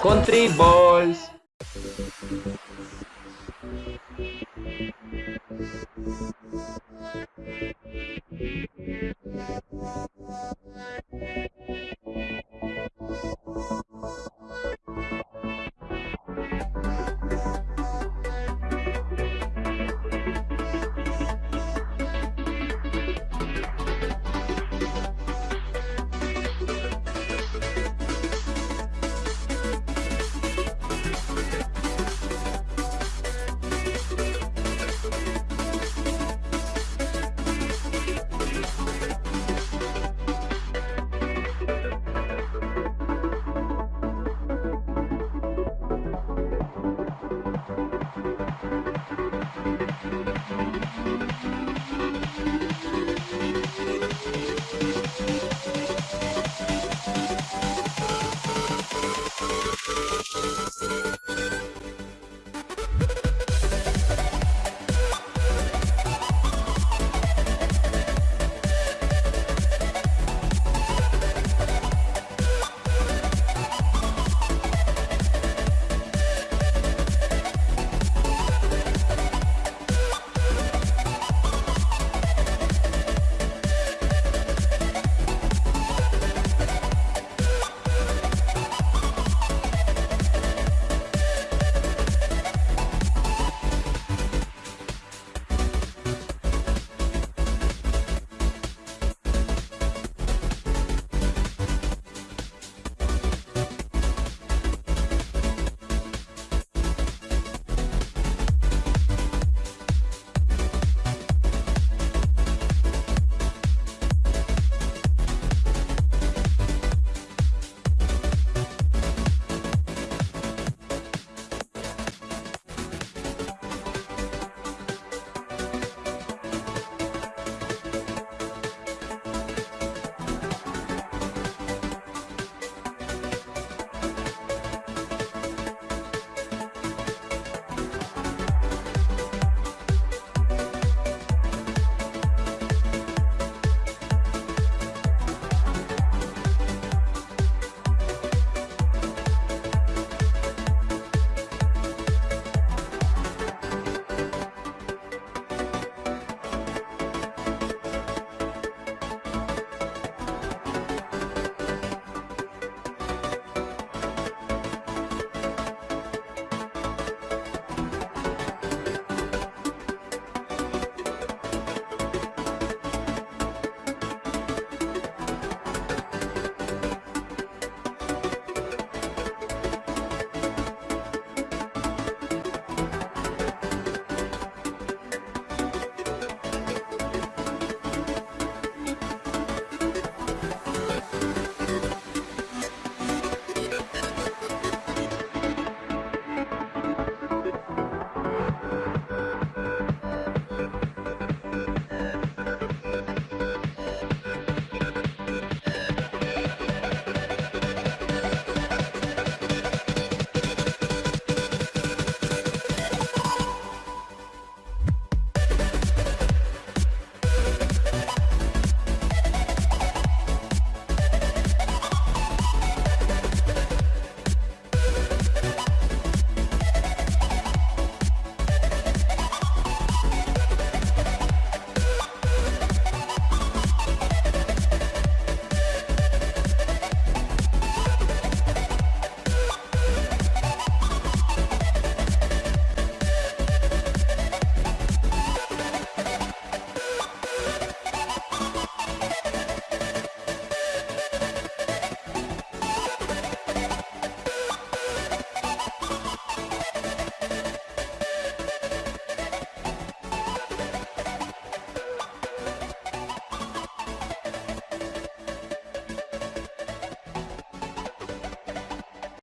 Country Balls.